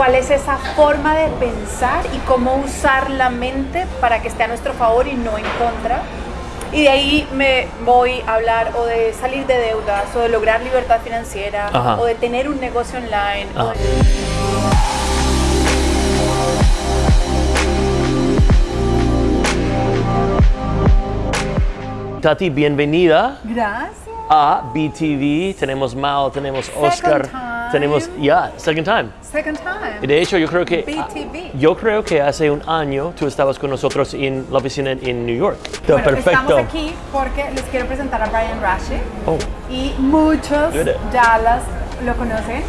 cuál es esa forma de pensar y cómo usar la mente para que esté a nuestro favor y no en contra. Y de ahí me voy a hablar o de salir de deudas, o de lograr libertad financiera, Ajá. o de tener un negocio online. o Tati, bienvenida Gracias. a BTV. Tenemos Mal, tenemos Oscar. Tenemos ya second time. Second Y time. de hecho, yo creo que BTV. yo creo que hace un año tú estabas con nosotros en la oficina en New York. Bueno, Perfecto. estamos aquí porque les quiero presentar a Brian Rashi Oh, y muchos Good. ya las lo conocen.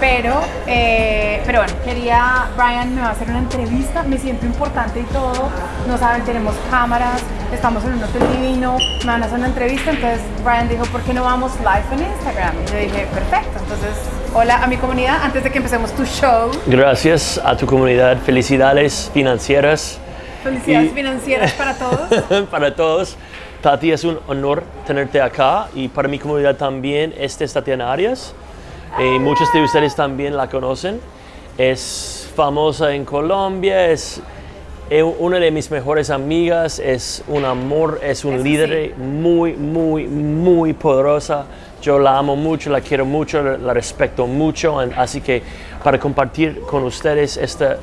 Pero, eh, pero bueno, quería, Brian me va a hacer una entrevista, me siento importante y todo, no saben, tenemos cámaras, estamos en un hotel divino, me van a hacer una entrevista, entonces Brian dijo, ¿por qué no vamos live en Instagram? Y yo dije, perfecto, entonces, hola a mi comunidad, antes de que empecemos tu show, gracias a tu comunidad. Felicidades financieras felicidades Y- financieras para todos. para todos. Tati, es un honor tenerte acá y para mi comunidad también. Este es Tatiana Arias. Eh, muchos de ustedes también la conocen. Es famosa en Colombia, es una de mis mejores amigas, es un amor, es un Eso líder muy, muy, muy poderosa. Yo la amo mucho, la quiero mucho, la, respeto mucho. Así que para compartir con ustedes esta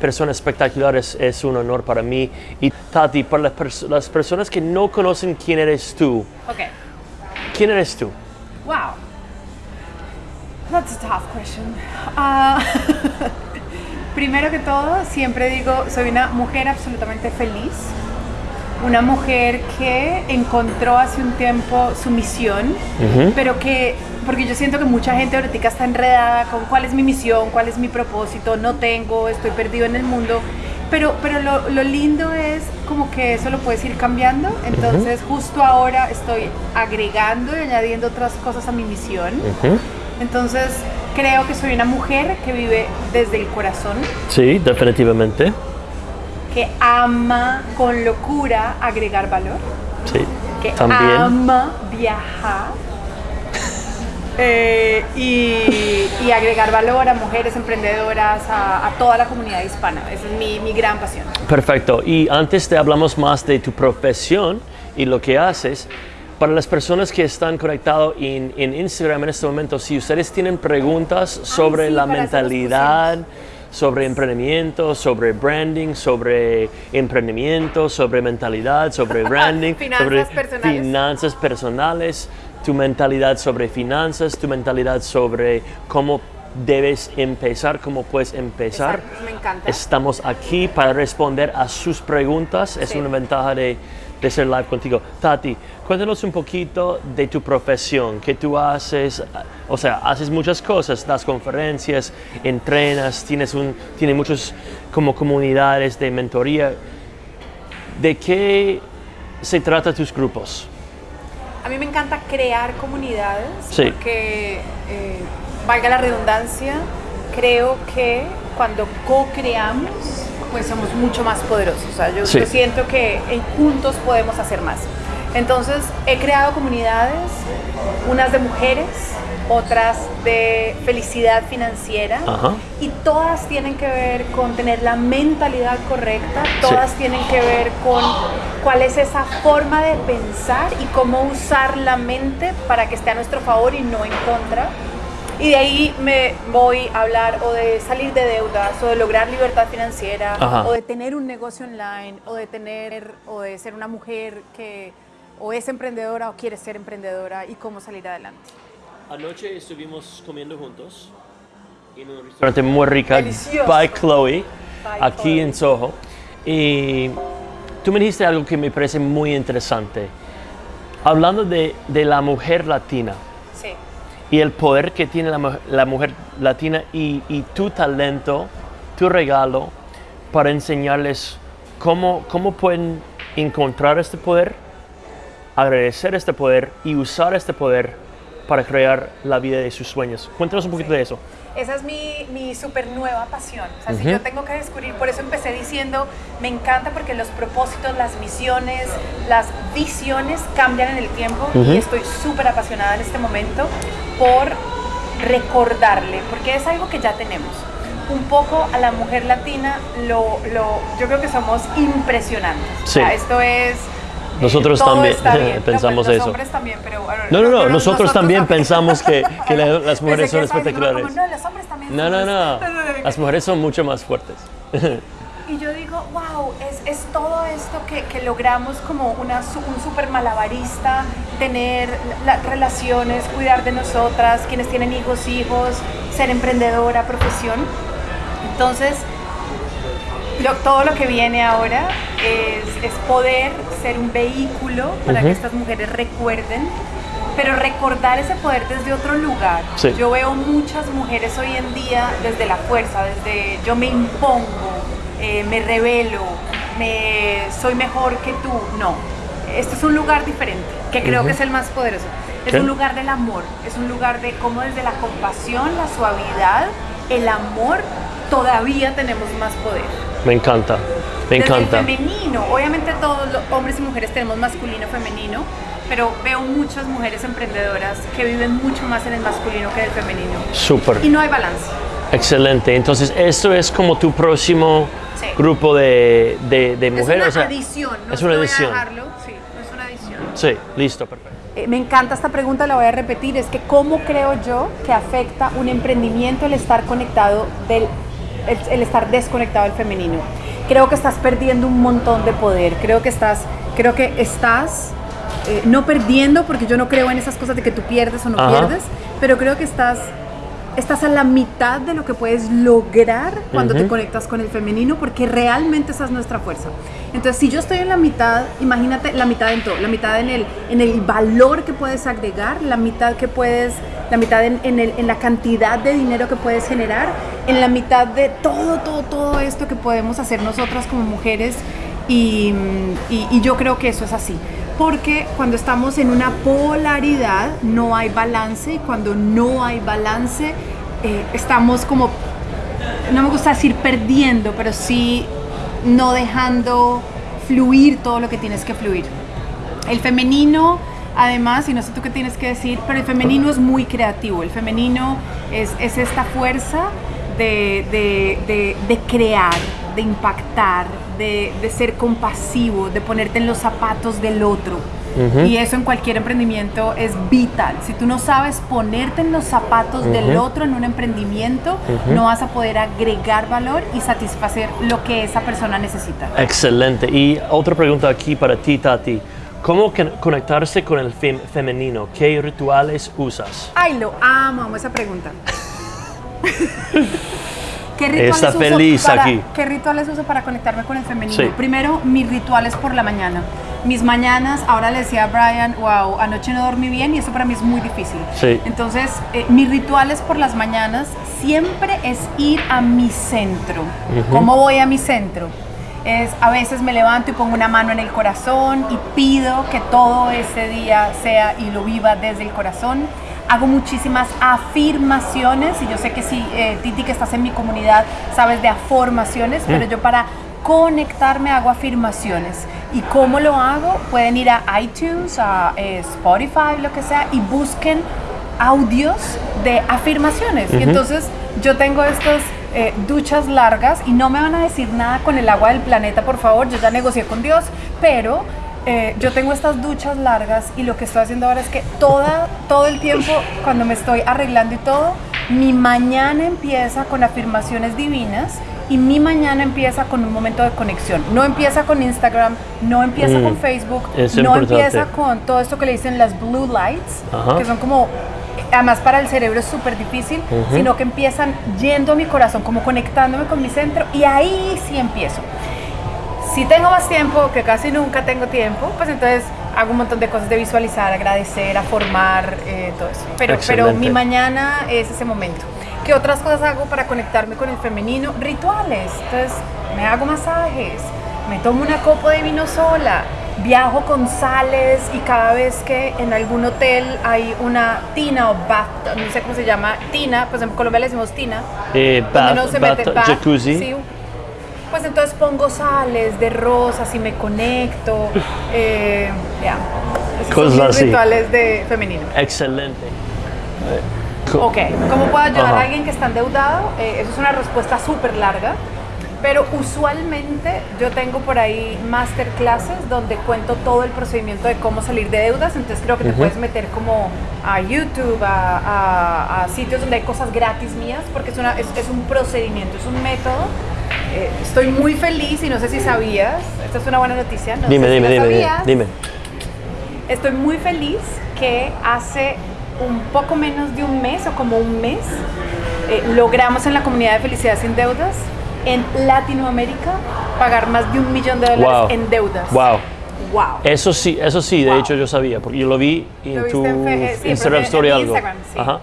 persona espectacular es, es un honor para mí. Y Tati, para las, pers- las personas que no conocen quién eres tú, Ok. ¿quién eres tú? Wow. That's a tough question. Ah, primero que todo, siempre digo, soy una mujer absolutamente feliz. Una mujer que encontró hace un tiempo su misión, pero que, porque yo siento que mucha gente ahorita está enredada con cuál es mi misión, cuál es mi propósito, no tengo, estoy perdido en el mundo. Pero, pero lo, lo lindo es como que eso lo puedes ir cambiando. Entonces, justo ahora estoy agregando y añadiendo otras cosas a mi misión. Entonces, creo que soy una mujer que vive desde el corazón, Sí, definitivamente. Que ama con locura agregar valor, Sí, que también. ama viajar eh, y, y agregar valor a mujeres emprendedoras, a, a toda la comunidad hispana. Esa es mi, mi gran pasión. Perfecto. Y antes de hablamos más de tu profesión y lo que haces, para las personas que están conectados en, en Instagram en este momento, si ustedes tienen preguntas sobre sí, la mentalidad, sobre emprendimiento, sobre branding, sobre emprendimiento, sobre mentalidad, sobre branding, Finanzas sobre personales. finanzas personales, tu mentalidad sobre finanzas, tu mentalidad sobre cómo debes empezar, cómo puedes empezar. Me encanta. Estamos aquí para responder a sus preguntas. Es una ventaja de, de ser live contigo. Tati, cuéntanos un poquito de tu profesión, qué tú haces. O sea, haces muchas cosas, das conferencias, entrenas, tienes, un, tienes muchos como comunidades de mentoría. ¿De qué se trata tus grupos? A mí me encanta crear comunidades Sí. porque, eh, valga la redundancia, creo que cuando co-creamos, pues somos mucho más poderosos. O sea, yo, Sí. yo siento que juntos podemos hacer más. Entonces, he creado comunidades, unas de mujeres, otras de felicidad financiera, Ajá. y todas tienen que ver con tener la mentalidad correcta, todas tienen que ver con cuál es esa forma de pensar y cómo usar la mente para que esté a nuestro favor y no en contra. Y de ahí me voy a hablar o de salir de deudas, o de lograr libertad financiera, Ajá. o de tener un negocio online, o de tener, o de ser una mujer que o es emprendedora o quiere ser emprendedora y cómo salir adelante. Anoche estuvimos comiendo juntos en un restaurante muy rica, Delicioso. by Chloe, By aquí Chloe. en Soho. Y tú me dijiste algo que me parece muy interesante. Hablando de, de la mujer latina Sí. Y el poder que tiene la, la mujer latina y, y tu talento, tu regalo para enseñarles cómo, cómo pueden encontrar este poder, agradecer este poder y usar este poder para crear la vida de sus sueños. Cuéntanos un poquito de eso. Esa es mi, mi súper nueva pasión. O sea, si yo tengo que descubrir, por eso empecé diciendo, me encanta porque los propósitos, las misiones, las visiones cambian en el tiempo y estoy súper apasionada en este momento por recordarle, porque es algo que ya tenemos, un poco a la mujer latina, lo, lo, yo creo que somos impresionantes. O sea, Sí. esto es... Nosotros todo también bien. pensamos eso. Los hombres también, pero... bueno, No, no, no, nosotros también pensamos que, que la- las mujeres son espectaculares. como, no, los hombres también No, no. Las mujeres son mucho más fuertes. Y yo digo, wow, es, es todo esto que, que logramos como una, un super malabarista, tener la- relaciones, cuidar de nosotras, quienes tienen hijos, hijos, ser emprendedora, profesión. Entonces, lo- todo lo que viene ahora es, es poder ser un vehículo para que Ujú. estas mujeres recuerden, pero recordar ese poder desde otro lugar. Sí. Yo veo muchas mujeres hoy en día desde la fuerza, desde yo me impongo, eh, me revelo, me, soy mejor que tú. No, este es un lugar diferente, que creo Ujú. que es el más poderoso. Es ¿Qué? un lugar del amor, es un lugar de cómo desde la compasión, la suavidad, el amor, todavía tenemos más poder. Me encanta, me Desde encanta. el femenino, obviamente todos los hombres y mujeres tenemos masculino, femenino, pero veo muchas mujeres emprendedoras que viven mucho más en el masculino que en el femenino. Súper. Y no hay balance. Excelente. Entonces, esto es como tu próximo Sí. grupo de, de, de mujeres. es una o sea, adición, no es una voy a adición. dejarlo, sí, no es una adición. Sí, listo, perfecto. Eh, me encanta esta pregunta, la voy a repetir, es que cómo creo yo que afecta un emprendimiento el estar conectado del, el, el estar desconectado del femenino. Creo que estás perdiendo un montón de poder, creo que estás, creo que estás eh, no perdiendo, porque yo no creo en esas cosas de que tú pierdes o no Ajá. pierdes, pero creo que estás estás a la mitad de lo que puedes lograr cuando te Ujú. conectas con el femenino, porque realmente esa es nuestra fuerza. Entonces, si yo estoy en la mitad, imagínate la mitad en todo, la mitad en el, en el valor que puedes agregar, la mitad que puedes, la mitad en, en la cantidad de dinero que puedes generar, en la mitad de todo, todo, todo esto que podemos hacer nosotras como mujeres y yo creo que eso es así. Porque cuando estamos en una polaridad no hay balance y cuando no hay balance eh, estamos como, no me gusta decir perdiendo, pero sí no dejando fluir todo lo que tienes que fluir. El femenino, además, y no sé tú qué tienes que decir, pero el femenino es muy creativo. El femenino es, es esta fuerza de, de- de- de crear, de impactar, de, de ser compasivo, de ponerte en los zapatos del otro. Y eso en cualquier emprendimiento es vital. Si tú no sabes ponerte en los zapatos del otro en un emprendimiento, no vas a poder agregar valor y satisfacer lo que esa persona necesita. Excelente. Y otra pregunta aquí para ti, Tati. ¿Cómo con- conectarse con el fem- femenino? ¿Qué rituales usas? Ay, lo amo, amo esa pregunta. ¿Qué rituales Está uso feliz para- aquí. ¿Qué rituales uso para conectarme con el femenino? Sí. Primero, mis rituales por la mañana. Mis mañanas, ahora le decía a Brian, wow, anoche no dormí bien y eso para mí es muy difícil. Sí. Entonces, eh, mis rituales por las mañanas siempre es ir a mi centro. Ujú. ¿Cómo voy a mi centro? Es a veces me levanto y pongo una mano en el corazón y pido que todo ese día sea y lo viva desde el corazón. Hago muchísimas afirmaciones y yo sé que si eh, Titi que estás en mi comunidad sabes de afirmaciones, pero yo para conectarme hago afirmaciones. ¿Y cómo lo hago? Pueden ir a iTunes, a eh, Spotify, lo que sea, y busquen audios de afirmaciones. Y entonces yo tengo estas eh, duchas largas y no me van a decir nada con el agua del planeta, por favor, yo ya negocié con Dios, pero eh, yo tengo estas duchas largas y lo que estoy haciendo ahora es que toda, todo el tiempo, cuando me estoy arreglando y todo, mi mañana empieza con afirmaciones divinas y mi mañana empieza con un momento de conexión. No empieza con Instagram, no empieza Mm, con Facebook, es no importante. empieza con todo esto que le dicen las blue lights, Ajá. que son como, además para el cerebro es súper difícil, Ujú. sino que empiezan yendo a mi corazón, como conectándome con mi centro y ahí sí empiezo. Si tengo más tiempo, que casi nunca tengo tiempo, pues entonces hago un montón de cosas de visualizar, agradecer, a formar, eh, todo eso. Pero, pero mi mañana es ese momento. ¿Qué otras cosas hago para conectarme con el femenino? Rituales. Entonces, me hago masajes, me tomo una copa de vino sola, viajo con sales y cada vez que en algún hotel hay una tina o bath, no sé cómo se llama, tina, pues en Colombia le decimos tina, Eh, bath- uno se bath- mete bath, jacuzzi. sí, pues entonces pongo sales de rosas y me conecto. eh, ya. Esos Cosas así. rituales de femenino. Excelente. Ok, ¿cómo puedo ayudar Ajá. a alguien que está endeudado? Eh, eso es una respuesta súper larga, pero usualmente yo tengo por ahí masterclasses donde cuento todo el procedimiento de cómo salir de deudas, entonces creo que te puedes meter como a YouTube, a, a- a sitios donde hay cosas gratis mías, porque es, una, es, es un procedimiento, es un método. Eh, estoy muy feliz y no sé si sabías, esta es una buena noticia, no dime, sé si dime, dime, dime, sabías. dime. Estoy muy feliz que hace un poco menos de un mes o como un mes eh, logramos en la comunidad de Felicidad sin Deudas en Latinoamérica pagar más de un millón de dólares Wow. en deudas. Wow. Wow. Eso sí, eso sí, de hecho yo sabía, porque yo lo vi en tu en sí, Instagram Story en algo. Instagram, sí. Ajá.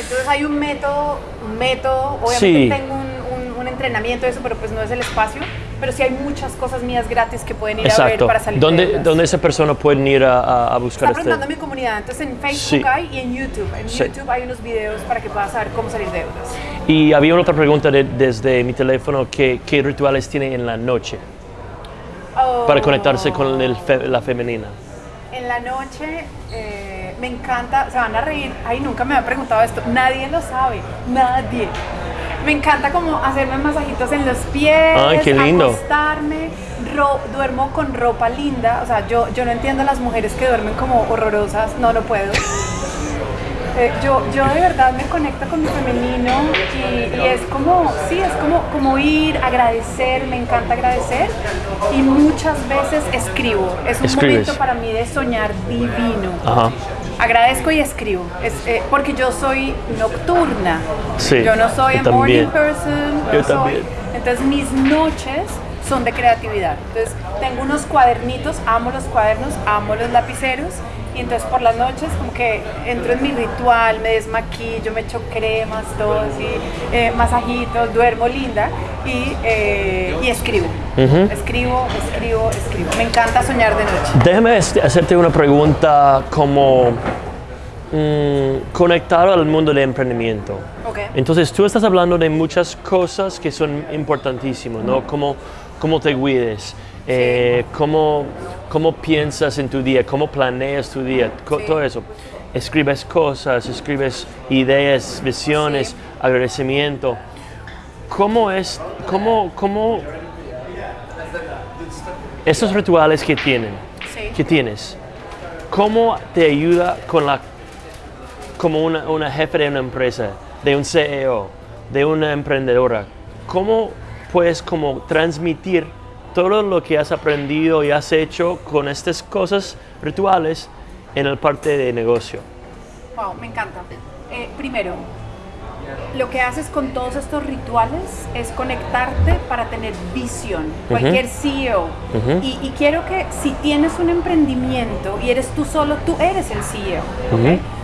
Entonces hay un método, un método, obviamente Sí. tengo un, un- un entrenamiento de eso, pero pues no es el espacio, pero sí hay muchas cosas mías gratis que pueden ir a ver Exacto. para salir de ¿Dónde, deudas. ¿Dónde esa persona puede ir a, a- buscar Está preguntando este? mi comunidad, entonces en Facebook Sí. hay y en YouTube. En Sí. YouTube hay unos videos para que puedas saber cómo salir de deudas. Y había otra pregunta de- desde mi teléfono, que, ¿qué rituales tiene en la noche para Oh. conectarse con el fe- la femenina? En la noche eh, me encanta, se van a reír, ay, nunca me había preguntado esto, nadie lo sabe, nadie. Me encanta como hacerme masajitos en los pies, Ay, qué lindo. acostarme, ro- duermo con ropa linda, o sea, yo, yo no entiendo a las mujeres que duermen como horrorosas, no lo puedo. Eh, yo, yo de verdad me conecto con mi femenino y, y es como, sí, es como, como ir, agradecer, me encanta agradecer y muchas veces escribo. Es un Escribes. momento para mí de soñar divino. Ajá. Agradezco y escribo, es, eh, porque yo soy nocturna. Sí, yo no soy yo a morning person. Yo soy- también. Entonces mis noches son de creatividad. Entonces tengo unos cuadernitos, amo los cuadernos, amo los lapiceros. Y entonces por las noches como que entro en mi ritual, me desmaquillo, me echo cremas, todo así, eh, masajitos, duermo linda y, eh, y escribo. Escribo, escribo, escribo. Me encanta soñar de noche. Déjame hacerte una pregunta como mm, conectado al mundo del emprendimiento. Ok. Entonces tú estás hablando de muchas cosas que son importantísimas, ¿no? Cómo, cómo te cuides, eh, cómo, cómo piensas en tu día, cómo planeas tu día, Sí. todo eso. Escribes cosas, escribes ideas, visiones, Sí. agradecimiento. ¿Cómo es, cómo, cómo esos rituales que tienen, Sí. que tienes, cómo te ayuda con la como una, una jefe de una empresa, de un CEO, de una emprendedora, ¿cómo puedes como transmitir todo lo que has aprendido y has hecho con estas cosas rituales en el parte de negocio? Wow, me encanta. Eh, primero, lo que haces con todos estos rituales es conectarte para tener visión. Cualquier CEO. y, y quiero que si tienes un emprendimiento y eres tú solo, tú eres el CEO.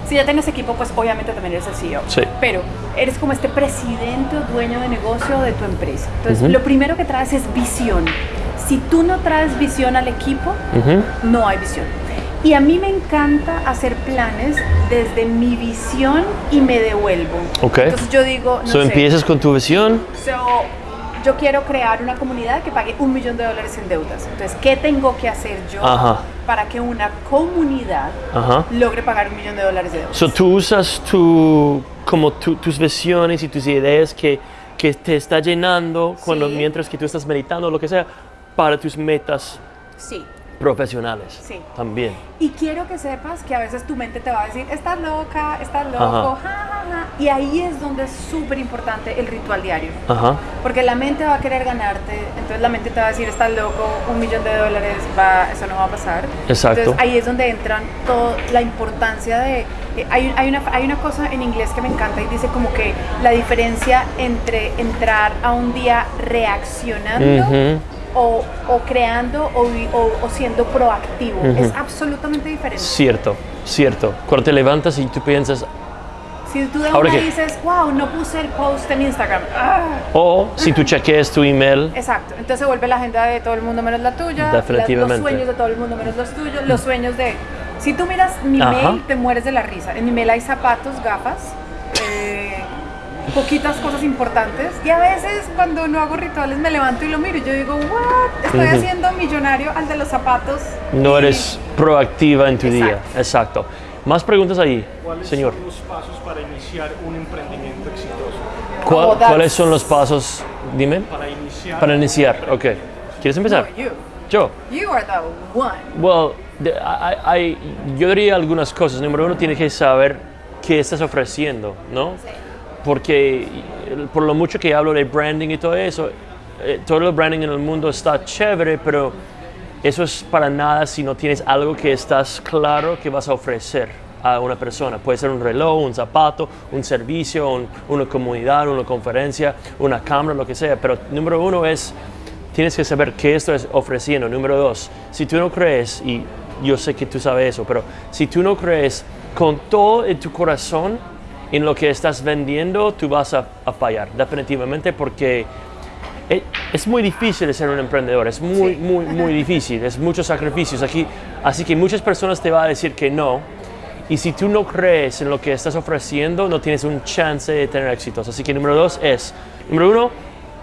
Si ya tienes equipo, pues obviamente también eres el CEO. Sí. Pero eres como este presidente o dueño de negocio de tu empresa. Entonces, lo primero que traes es visión. Si tú no traes visión al equipo, no hay visión. Y a mí me encanta hacer planes desde mi visión y me devuelvo. Ok. Entonces yo digo, no so, sé, empiezas con tu visión. so, yo quiero crear una comunidad que pague un millón de dólares en deudas. Entonces, ¿qué tengo que hacer yo Ajá. para que una comunidad Ajá. logre pagar un millón de dólares de deudas? So, tú usas tu, como tu- tus visiones y tus ideas que, que te está llenando cuando, Sí. mientras que tú estás meditando o lo que sea para tus metas Sí. profesionales. Sí. También. Y quiero que sepas que a veces tu mente te va a decir, estás loca, estás loco, ja, ja, ja". Y ahí es donde es súper importante el ritual diario. Ajá. Porque la mente va a querer ganarte, entonces la mente te va a decir, estás loco, un millón de dólares, va, eso no va a pasar. Exacto. Entonces ahí es donde entran toda la importancia de... eh, hay, hay, una, hay una cosa en inglés que me encanta y dice como que la diferencia entre entrar a un día reaccionando Ujú. O, o creando o, o- o siendo proactivo. Ujú. Es absolutamente diferente. Cierto, cierto. Cuando te levantas y tú piensas, Si tú de Ahora una que- dices, wow, no puse el post en Instagram. ¡ah! o si tú chequeas tu email, Exacto, entonces se vuelve la agenda de todo el mundo menos la tuya, Definitivamente. los sueños de todo el mundo menos los tuyos, los sueños de... Si tú miras mi Ajá. mail, te mueres de la risa. En mi mail hay zapatos, gafas, poquitas cosas importantes. Y a veces cuando no hago rituales me levanto y lo miro y yo digo, what, estoy Ujú. haciendo millonario al de los zapatos. no Y- eres proactiva en tu día. Exacto. Exacto. Más preguntas ahí, ¿Cuáles señor. son los pasos para iniciar un emprendimiento exitoso? ¿Cuál- Oh, ¿Cuáles son los pasos? Dime. Para iniciar Para iniciar, ok. ¿Quieres empezar? No, you. Yo. You are the one. Well, de- hay- hay- yo diría algunas cosas. Número uno, tienes que saber qué estás ofreciendo, ¿no? Porque por lo mucho que hablo de branding y todo eso, eh, todo el branding en el mundo está chévere, pero eso es para nada si no tienes algo que estás claro que vas a ofrecer a una persona. Puede ser un reloj, un zapato, un servicio, un- una comunidad, una conferencia, una cámara, lo que sea. Pero número uno es tienes que saber qué estás ofreciendo. Número dos, si tú no crees, y yo sé que tú sabes eso, pero si tú no crees con todo en tu corazón en lo que estás vendiendo, tú vas a, a fallar, definitivamente, porque e- es muy difícil ser un emprendedor, es muy, Sí. muy, muy difícil, es muchos sacrificios aquí, así que muchas personas te van a decir que no, y si tú no crees en lo que estás ofreciendo, no tienes un chance de tener éxitos. Así que número dos es, número uno,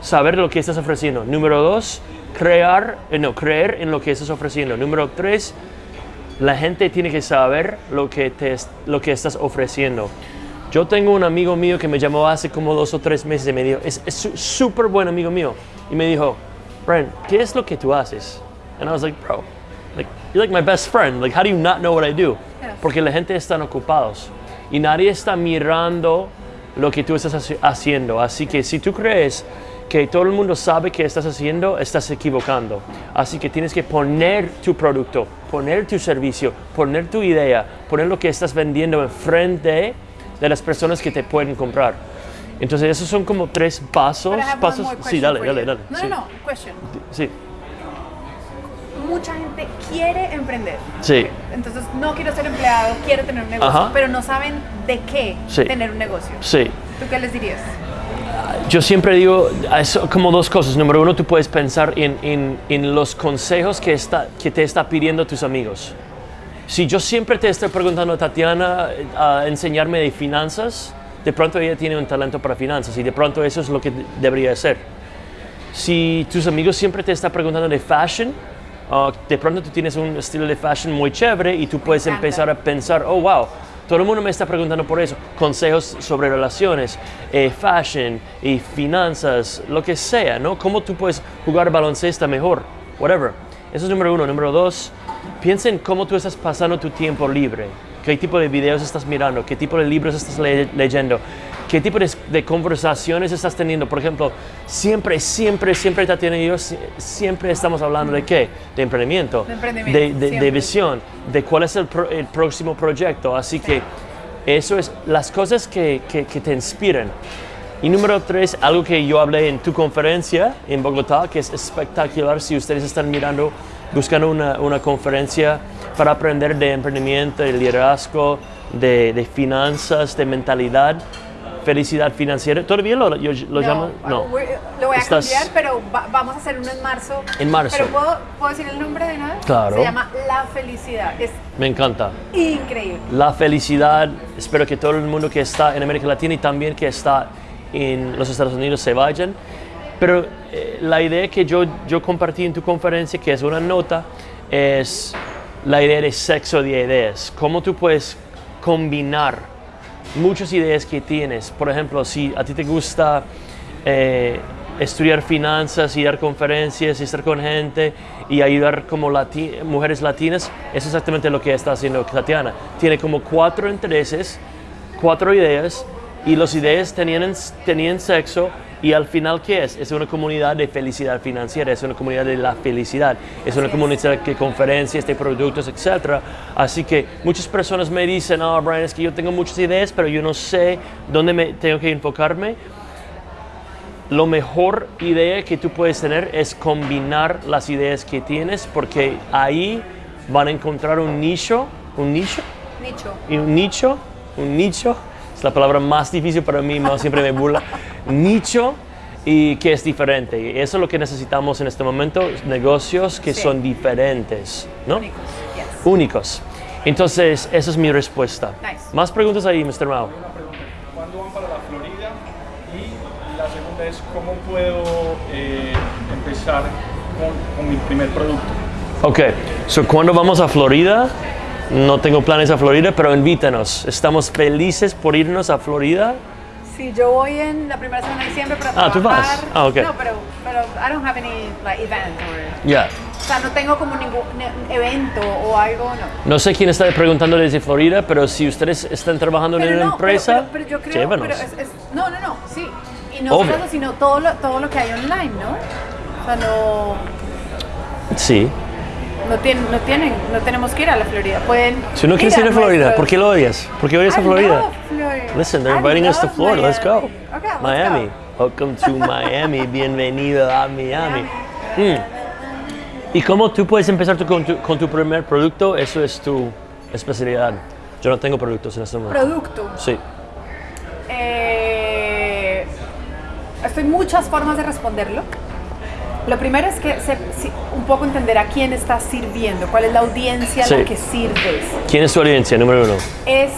saber lo que estás ofreciendo. Número dos, crear, eh, no, creer en lo que estás ofreciendo. Número tres, la gente tiene que saber lo que, te, lo que estás ofreciendo. Yo tengo un amigo mío que me llamó hace como dos o tres meses y me dijo, es súper buen amigo mío, y me dijo, Brian, ¿qué es lo que tú haces? And I was like, bro, like, you're like my best friend, like, how do you not know what I do? Porque la gente están ocupados y nadie está mirando lo que tú estás haci- haciendo. Así que si tú crees que todo el mundo sabe qué estás haciendo, estás equivocando. Así que tienes que poner tu producto, poner tu servicio, poner tu idea, poner lo que estás vendiendo enfrente de las personas que te pueden comprar. Entonces esos son como tres pasos. Pasos. Sí, dale, dale, dale. No, sí. no, no. Question. Sí, Mucha gente quiere emprender. sí. Entonces, no quiero ser empleado, quiero tener un negocio, Ajá. pero no saben de qué Sí. tener un negocio. sí. ¿Tú qué les dirías? Yo siempre digo es como dos cosas. Número uno, tú puedes pensar en, en- en los consejos que, está, que te está pidiendo tus amigos. Si yo siempre te estoy preguntando a Tatiana eh, a enseñarme de finanzas, de pronto ella tiene un talento para finanzas y de pronto eso es lo que de- debería ser. Si tus amigos siempre te están preguntando de fashion, ah, de pronto tú tienes un estilo de fashion muy chévere y tú puedes empezar a pensar, oh wow, todo el mundo me está preguntando por eso. Consejos sobre relaciones, eh, fashion y finanzas, lo que sea, ¿no? ¿Cómo tú puedes jugar baloncesto mejor? Whatever. Eso es número uno. Número dos, piensa en cómo tú estás pasando tu tiempo libre. ¿Qué tipo de videos estás mirando? ¿Qué tipo de libros estás le- leyendo? ¿Qué tipo de, de conversaciones estás teniendo? Por ejemplo, siempre, siempre, siempre yo si- siempre estamos hablando de qué? De emprendimiento. De emprendimiento, de- de- visión, de cuál es el, pro- el próximo proyecto. Así que eso es las cosas que, que- que te inspiran. Y número tres, algo que yo hablé en tu conferencia en Bogotá, que es espectacular si ustedes están mirando, buscando una, una conferencia para aprender de emprendimiento, de liderazgo, de, de finanzas, de mentalidad, felicidad financiera. ¿Todavía lo, yo- lo? No. we- Lo voy a Estás- cambiar, pero va- vamos a hacer uno en marzo. En marzo. Pero ¿puedo, ¿puedo decir el nombre de vez? Claro. Se llama La Felicidad. Es Me encanta. increíble. la felicidad. Espero que todo el mundo que está en América Latina y también que está en los Estados Unidos se vayan. Pero eh, la idea que yo, yo compartí en tu conferencia, que es una nota, es la idea de sexo de ideas. Cómo tú puedes combinar muchas ideas que tienes. Por ejemplo, si a ti te gusta eh, estudiar finanzas y dar conferencias y estar con gente y ayudar como lati- mujeres latinas, es exactamente lo que está haciendo Tatiana. Tiene como cuatro intereses, cuatro ideas y las ideas tenían, tenían sexo y al final ¿qué es? Es una comunidad de felicidad financiera, es una comunidad de la felicidad, es una comunidad de conferencias, de productos, etc. Así que muchas personas me dicen, oh Brian, es que yo tengo muchas ideas, pero yo no sé dónde me tengo que enfocarme. Lo mejor idea que tú puedes tener es combinar las ideas que tienes porque ahí van a encontrar un nicho, un nicho, Nicho. y un nicho, un nicho, es la palabra más difícil para mí, siempre me burla, nicho y que es diferente. Y eso es lo que necesitamos en este momento, negocios que Sí. son diferentes, ¿no? Únicos. Yes. Únicos. Entonces, esa es mi respuesta. Nice. Más preguntas ahí, Mr. Mao. Una pregunta. ¿Cuándo van para la Florida? Y la segunda es, ¿cómo puedo eh, empezar con, con mi primer producto? Ok, so cuando vamos a Florida, No tengo planes a Florida, pero invítanos. Estamos felices por irnos a Florida. Sí, yo voy en la primera semana de diciembre para Ah, ¿tú trabajar. vas? Ah, ok. No, pero, pero I don't have any like, event or... Ya. O sea, no tengo como ningún evento o algo, no. No sé quién está preguntando desde Florida, pero si ustedes están trabajando en Pero una no, pero- empresa, pero, pero yo creo, llévanos. es, es- no, no, no, sí. Y no solo, sino todo lo, todo lo que hay online, ¿no? O sea, no, Sí. No, tienen, no tienen, no tenemos que ir a la Florida. Pueden Si no quieres ir a Florida, ¿por qué lo odias? ¿Por qué odias a Florida? Florida. Listen, they're I inviting us to Florida. Let's go. Miami. Okay, let's Miami. go. Welcome to Miami. Bienvenido a Miami. Mm. ¿Y cómo tú puedes empezar tu- con, tu, con tu primer producto? Eso es tu especialidad. Yo no tengo productos en este momento. Producto. Sí. Eh, estoy muchas formas de responderlo. Lo primero es que se- un poco entender a quién estás sirviendo, cuál es la audiencia a la que sirves. ¿Quién es tu audiencia? Número uno. Es,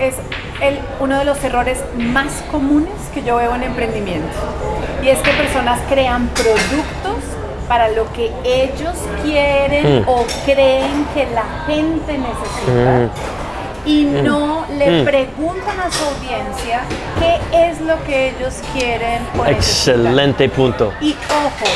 es el- uno de los errores más comunes que yo veo en emprendimiento. Y es que personas crean productos para lo que ellos quieren Mm. o creen que la gente necesita. Y no le Mm. preguntan a su audiencia qué es lo que ellos quieren o necesitan. Excelente punto. Y ojo,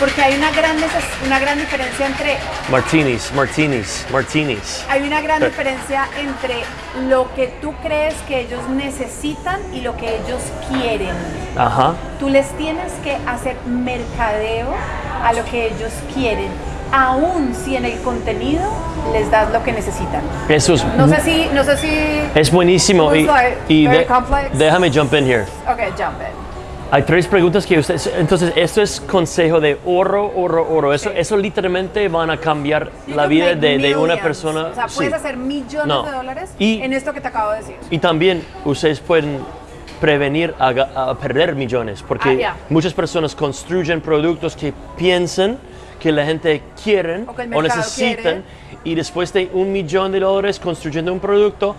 porque hay una gran, una gran diferencia entre Martinis, martinis, martinis. hay una gran Sí. diferencia entre lo que tú crees que ellos necesitan y lo que ellos quieren. Ajá. Tú les tienes que hacer mercadeo a lo que ellos quieren, aun si en el contenido les das lo que necesitan. Eso es, No sé si, no sé si. es buenísimo. It Y, like y de- déjame jump in here. Ok, jump in. Hay tres preguntas que ustedes. Entonces, esto es consejo de oro, oro, oro. Eso, Sí. eso literalmente van a cambiar You la vida de, de una persona. O sea, sí. puedes hacer millones No. de dólares Y- en esto que te acabo de decir. Y también ustedes pueden prevenir a, a perder millones, porque Ah, ya. muchas personas construyen productos que piensan que la gente quiere O o necesitan y después de un millón de dólares construyendo un producto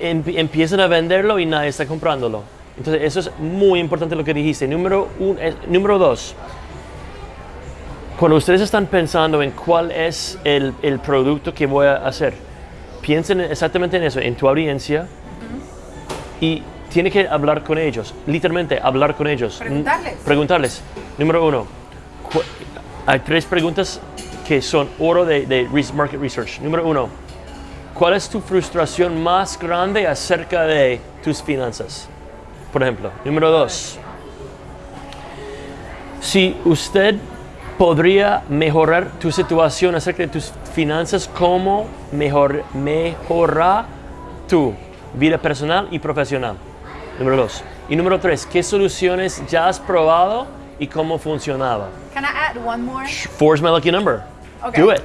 em- empiezan a venderlo y nadie está comprándolo. Entonces eso es muy importante lo que dijiste. Número, un, eh, número dos, cuando ustedes están pensando en cuál es el, el producto que voy a hacer, piensen exactamente en eso, en tu audiencia y tiene que hablar con ellos, literalmente hablar con ellos. Preguntarles. Preguntarles. Número uno, hay tres preguntas que son oro de, de market research. Número uno, ¿cuál es tu frustración más grande acerca de tus finanzas? Por ejemplo. Número dos, si usted podría mejorar tu situación acerca de tus finanzas, ¿cómo mejor, tu vida personal y profesional? Número dos. Y número tres, ¿qué soluciones ya has probado y cómo funcionaba? Can I add one more? Four is my lucky number. Okay. Do it.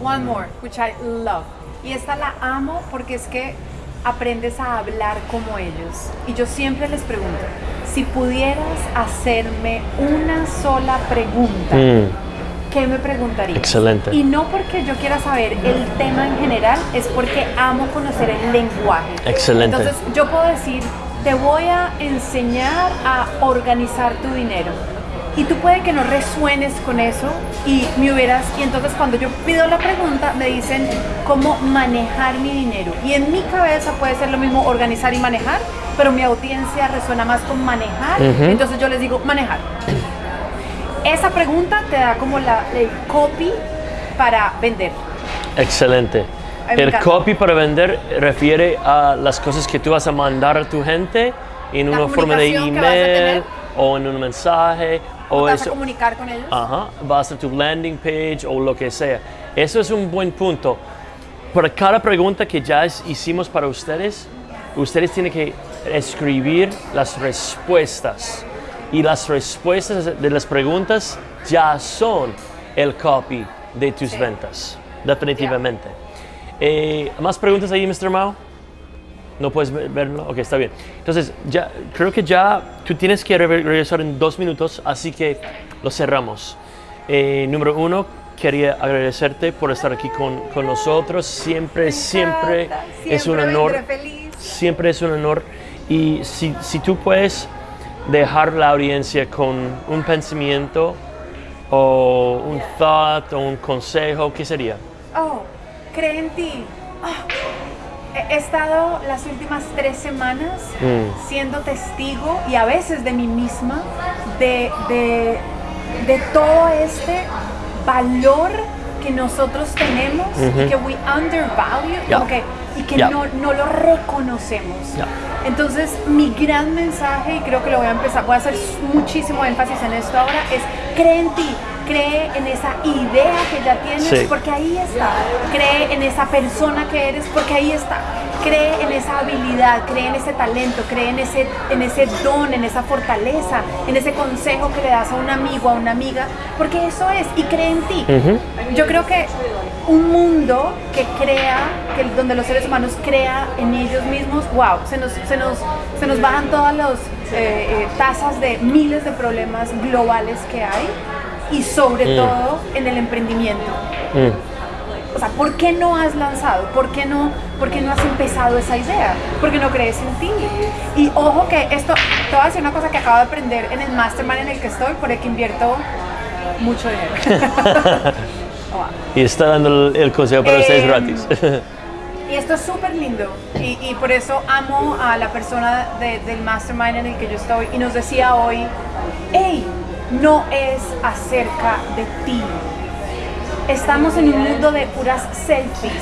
One more, which I love. Y esta la amo porque es que aprendes a hablar como ellos. Y yo siempre les pregunto, si pudieras hacerme una sola pregunta, Mm, ¿qué me preguntarías? Excelente. Y no porque yo quiera saber el tema en general, es porque amo conocer el lenguaje. Excelente. Entonces yo puedo decir, te voy a enseñar a organizar tu dinero. Y tú puede que no resuenes con eso y me hubieras, y entonces cuando yo pido la pregunta me dicen cómo manejar mi dinero. Y en mi cabeza puede ser lo mismo organizar y manejar, pero mi audiencia resuena más con manejar. Entonces yo les digo manejar. Esa pregunta te da como la, el copy para vender. excelente. El copy para vender refiere a las cosas que tú vas a mandar a tu gente en La una forma de email o en un mensaje ¿Cómo o te vas a comunicar con ellos? Ajá, va a ser tu landing page o lo que sea. Eso es un buen punto. Para cada pregunta que ya es- hicimos para ustedes, ustedes tienen que escribir las respuestas. Y las respuestas de las preguntas ya son el copy de tus Sí. ventas. Definitivamente. Eh, ¿Más preguntas ahí, Mr. Mao? ¿No puedes ver- verlo? Ok, está bien. Entonces, ya, creo que ya tú tienes que re- regresar en dos minutos, así que lo cerramos. Eh, número uno, quería agradecerte por estar aquí con, con nosotros. Siempre, siempre, es un honor. feliz. Siempre es un honor. Y si, si tú puedes dejar la audiencia con un pensamiento o un thought o un consejo, ¿qué sería? Oh, cree en ti. He he estado las últimas tres semanas Mm. siendo testigo y a veces de mí misma de, de, de todo este valor que nosotros tenemos y que we undervalue como que, y que no, no lo reconocemos. Entonces, mi gran mensaje, y creo que lo voy a empezar, voy a hacer muchísimo énfasis en esto ahora, es cree en ti, cree en esa idea que ya tienes, Sí. porque ahí está. Cree en esa persona que eres, porque ahí está. Cree en esa habilidad, cree en ese talento, cree en ese, en ese don, en esa fortaleza, en ese consejo que le das a un amigo, a una amiga, porque eso es, y cree en ti. Yo creo que un mundo que crea, que donde los seres humanos crea en ellos mismos, wow, se nos, se nos, se nos bajan todas las tasas de miles de problemas globales que hay y sobre todo en el emprendimiento. O sea, ¿por qué no has lanzado? ¿Por qué no, por qué no has empezado esa idea? Porque no crees en ti. Y ojo que esto, te voy a decir una cosa que acabo de aprender en el mastermind en el que estoy, por el que invierto mucho dinero. Y está dando el, el consejo para ustedes Em, gratis. Y esto es súper lindo y, y por eso amo a la persona de- del mastermind en el que yo estoy y nos decía hoy, hey, no es acerca de ti. Estamos en un mundo de puras selfies,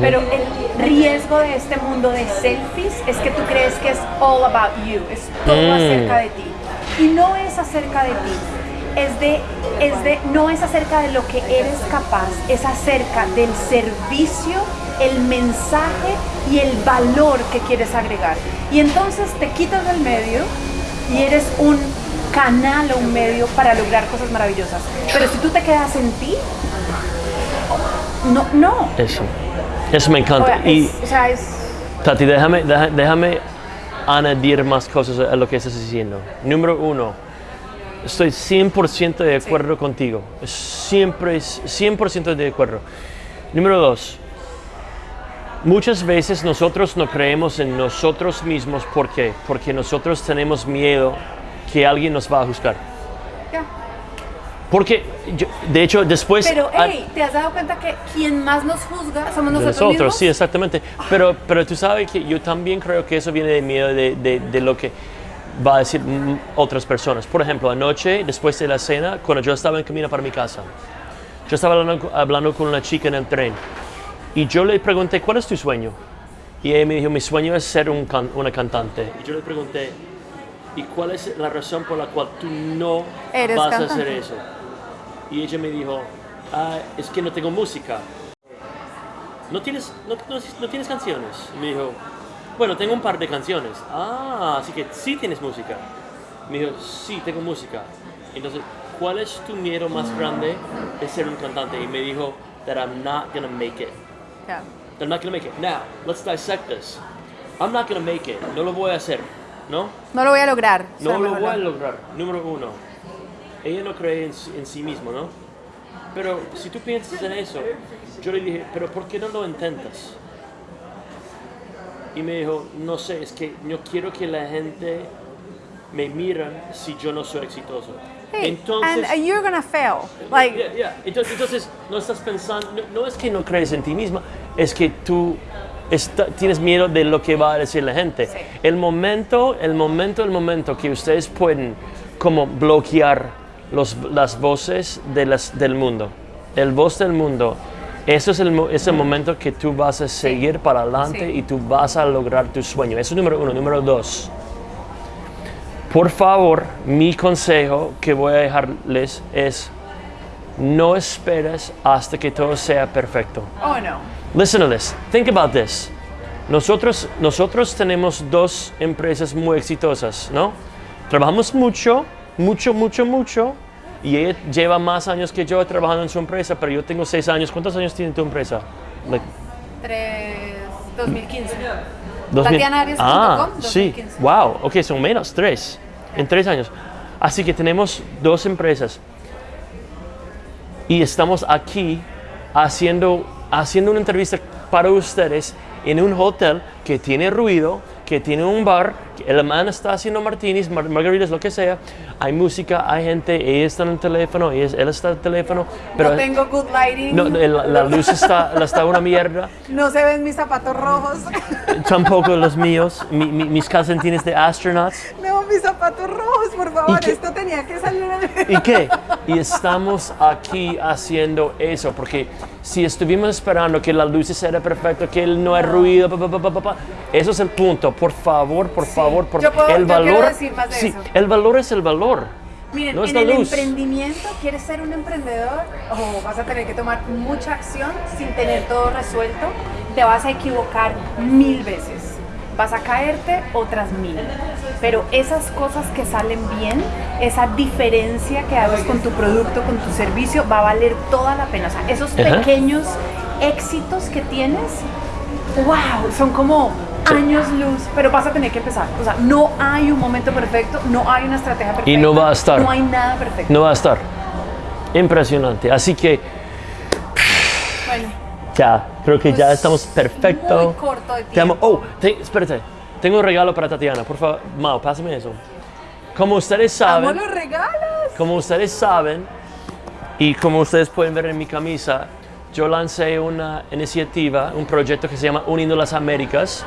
pero el riesgo de este mundo de selfies es que tú crees que es all about you, es todo Mm. acerca de ti. Y no es acerca de ti, es de, es de, no es acerca de lo que eres capaz, es acerca del servicio, el mensaje y el valor que quieres agregar. Y entonces te quitas del medio y eres un canal o un medio para lograr cosas maravillosas. Pero si tú te quedas en ti, no, no. Eso. Eso me O encanta. sea, y es, o sea, es- Tati, déjame, déjame añadir más cosas a lo que estás diciendo. Número uno, estoy 100% de acuerdo contigo. Siempre es 100% de acuerdo. Número dos, muchas veces nosotros no creemos en nosotros mismos. ¿Por qué? Porque nosotros tenemos miedo que alguien nos va a juzgar. ya. Porque, yo- de hecho, después... Pero, hey, ¿te has dado cuenta que quien más nos juzga somos nosotros, nosotros, mismos? sí, exactamente. Pero, pero tú sabes que yo también creo que eso viene de miedo de, de- de lo que va a decir mm, otras personas. Por ejemplo, anoche, después de la cena, cuando yo estaba en camino para mi casa, yo estaba hablando, hablando con una chica en el tren y yo le pregunté, ¿cuál es tu sueño? Y ella me dijo, mi sueño es ser un can- una cantante. Y yo le pregunté, ¿y cuál es la razón por la cual tú no Eres vas a cantante. hacer eso? Y ella me dijo, "Ah, es que no tengo música. ¿No tienes, no, no- no tienes canciones? Y me dijo, bueno, tengo un par de canciones. Ah, así que sí tienes música. Me dijo, sí, tengo música. Entonces, ¿cuál es tu miedo más grande de ser un cantante? Y me dijo, that I'm not gonna make it. Ya. That I'm not gonna make it. Now, let's dissect this. I'm not gonna make it. No lo voy a hacer, ¿no? No lo voy a lograr. No lo voy a lograr. Número uno. Ella no cree en, sí- en sí mismo, ¿no? Pero si tú piensas en eso, yo le dije, pero ¿por qué no lo intentas? Y me dijo, no sé, es que yo quiero que la gente me mira si yo no soy exitoso. Hey, Entonces, and uh, you're gonna fail. Like, Yeah, yeah. Entonces, entonces, no estás pensando, no, no es que no crees en ti misma, es que tú está- tienes miedo de lo que va a decir la gente. Sí. El momento, el momento, el momento que ustedes pueden como bloquear los, las voces de las, del mundo, el voz del mundo, eso es el, es el momento que tú vas a seguir para adelante Sí. y tú vas a lograr tu sueño. Eso es número uno. Número dos. Por favor, mi consejo que voy a dejarles es no esperes hasta que todo sea perfecto. oh no. Listen to this. Think about this. Nosotros, nosotros tenemos dos empresas muy exitosas, ¿no? Trabajamos mucho, mucho, mucho, mucho. Y ella lleva más años que yo trabajando en su empresa, pero yo tengo seis años. ¿Cuántos años tiene tu empresa? Like, Tres, 2015. 2000. TatianaArias.com, Ah, sí. 2015. Wow, ok, son menos, tres. En tres años. Así que tenemos dos empresas. Y estamos aquí haciendo, haciendo una entrevista para ustedes en un hotel que tiene ruido, que tiene un bar, el man está haciendo martinis, mar- margaritas, lo que sea. Hay música, hay gente, ella está en el teléfono, ella- él está en el teléfono. Pero no tengo good lighting. no, la, luz está, la está una mierda. No se ven mis zapatos rojos. Tampoco los míos, mi- mi- mis calcetines de astronauts. no, mis zapatos rojos, por favor. Esto tenía que salir. ¿Y qué? Y estamos aquí haciendo eso, porque si estuvimos esperando que la luz era perfecta, que él no hay ruido, pa, pa, pa, pa, pa, pa, eso es el punto. Por favor, por favor, por Yo puedo- el yo valor. decir más de sí, eso. el valor es el valor. Miren, no es en el luz. emprendimiento, ¿quieres ser un emprendedor? O vas a tener que tomar mucha acción sin tener todo resuelto. Te vas a equivocar mil veces. Vas a caerte otras mil. Pero esas cosas que salen bien, esa diferencia que haces con tu producto, con tu servicio, va a valer toda la pena. O sea, esos Ajá. pequeños éxitos que tienes, wow, son como años luz, pero vas a tener que empezar. O sea, no hay un momento perfecto, no hay una estrategia perfecta. Y no va a estar. No hay nada perfecto. No va a estar. Impresionante. Así que ya, creo que ya Pues, estamos perfecto. muy corto de Te amo. tiempo. Oh, te- espérate. Tengo un regalo para Tatiana. Por favor, Mao, pásame eso. Como ustedes amo saben, los regalos. como ustedes saben, y como ustedes pueden ver en mi camisa, yo lancé una iniciativa, un proyecto que se llama Uniendo las Américas.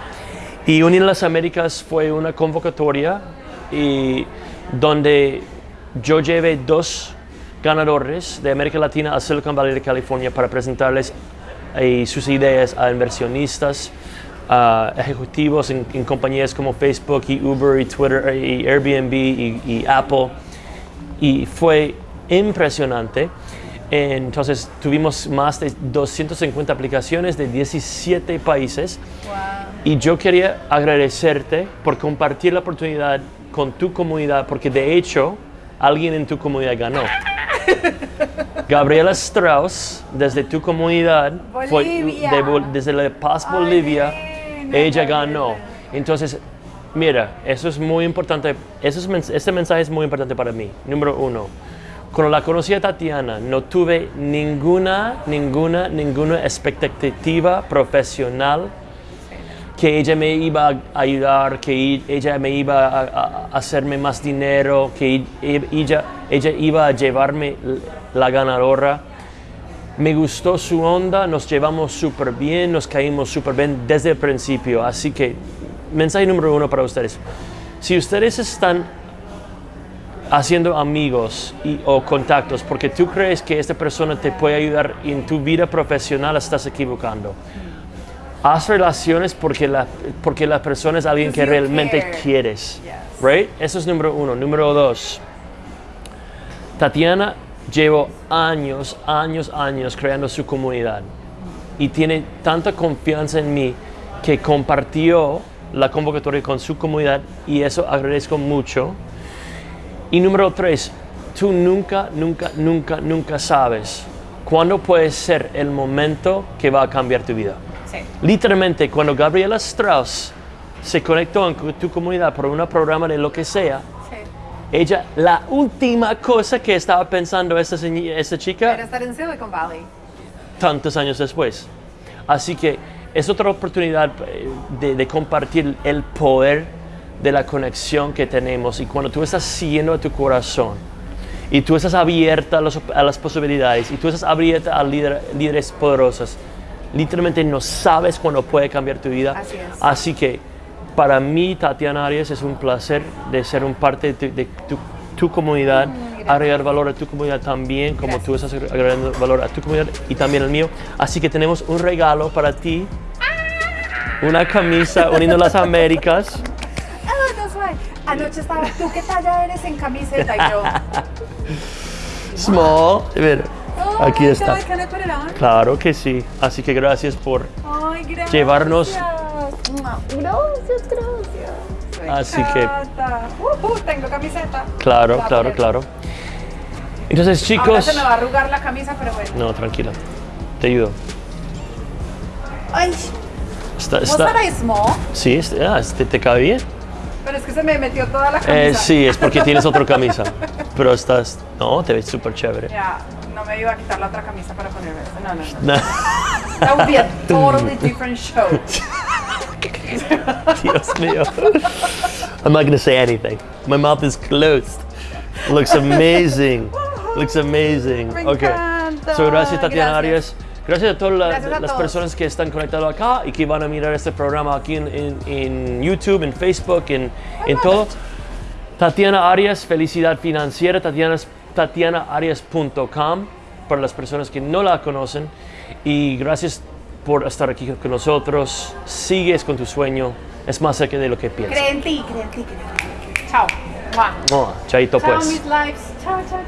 Y Uniendo las Américas fue una convocatoria y donde yo llevé dos ganadores de América Latina a Silicon Valley de California para presentarles eh, sus ideas a inversionistas, a ejecutivos en, en compañías como Facebook y Uber y Twitter y Airbnb y, y Apple y fue impresionante. Entonces tuvimos más de 250 aplicaciones de 17 países y yo quería agradecerte por compartir la oportunidad con tu comunidad porque de hecho alguien en tu comunidad ganó. Gabriela Strauss, desde tu comunidad, fue de desde La Paz, Ay, Bolivia, nena, ella ganó. Entonces, mira, eso es muy importante. Eso es, este mensaje es muy importante para mí. Número uno, cuando la conocí a Tatiana, no tuve ninguna, ninguna, ninguna expectativa profesional que ella me iba a ayudar, que ella me iba a, a- hacerme más dinero, que e- ella, ella iba a llevarme la ganadora. Me gustó su onda, nos llevamos súper bien, nos caímos súper bien desde el principio. Así que, mensaje número uno para ustedes. Si ustedes están haciendo amigos y, o contactos porque tú crees que esta persona te puede ayudar en tu vida profesional, estás equivocando. Haz relaciones porque la, porque la persona es alguien que realmente care. quieres. Yes. Right? Eso es número uno. Número dos. Tatiana llevo años, años, años creando su comunidad y tiene tanta confianza en mí que compartió la convocatoria con su comunidad y eso agradezco mucho. Y número tres, tú nunca, nunca, nunca, nunca sabes cuándo puede ser el momento que va a cambiar tu vida. Sí. Literalmente, cuando Gabriela Strauss se conectó en tu comunidad por un programa de lo que sea. Ella, la última cosa que estaba pensando esta, esta chica, Pero estar en Silicon Valley. tantos años después. Así que es otra oportunidad eh, de, de compartir el poder de la conexión que tenemos y cuando tú estás siguiendo a tu corazón y tú estás abierta a, los- a las posibilidades y tú estás abierta a líder- líderes poderosos, literalmente no sabes cuándo puede cambiar tu vida. Así es. Así que para mí, Tatiana Arias, es un placer de ser un parte de tu, de tu- tu comunidad, agregar valor a tu comunidad también, como tú estás agregando valor a tu comunidad y también al mío. Así que tenemos un regalo para ti, una camisa uniendo las Américas. Ah, that's right. Anoche estaba, ¿tú qué talla eres en camiseta? Y yo, Small. Mira, oh aquí está. God? Claro que sí. Así que gracias por Ay, gracias. Llevarnos- Gracias, gracias. Me Así que-. Uh, uh, tengo camiseta. Claro, claro, claro. Entonces, Ahora chicos. se me va a arrugar la camisa, pero bueno. No, tranquila. Te ayudo. Ay, Está, ¿vos está- small? Sí, es- ah, este te cae bien. Pero es que se me metió toda la camisa. Eh, sí, es porque tienes otra camisa. Pero estás. No, te ves súper chévere. Ya, no me iba a quitar la otra camisa para ponerme. No, no, no. That would be a totally different show. Dios mío. I'm not gonna say anything. My mouth is closed. Looks amazing. Looks amazing. Me okay. encanta. So, gracias Tatiana Gracias. Arias. Gracias a todas la- Gracias a las todos. personas que están conectadas acá y que van a mirar este programa aquí en, en- en YouTube, en Facebook, en, en todo. Tatiana Arias, Felicidad Financiera, Tatiana, tatianaarias.com para las personas que no la conocen. Y gracias por estar aquí con nosotros. Sigues con tu sueño. Es más cerca de lo que piensas. Cree en ti, cree en ti, cree en ti. Chao. Mua. Chaito Chao, pues. mis lives. Chao, chao,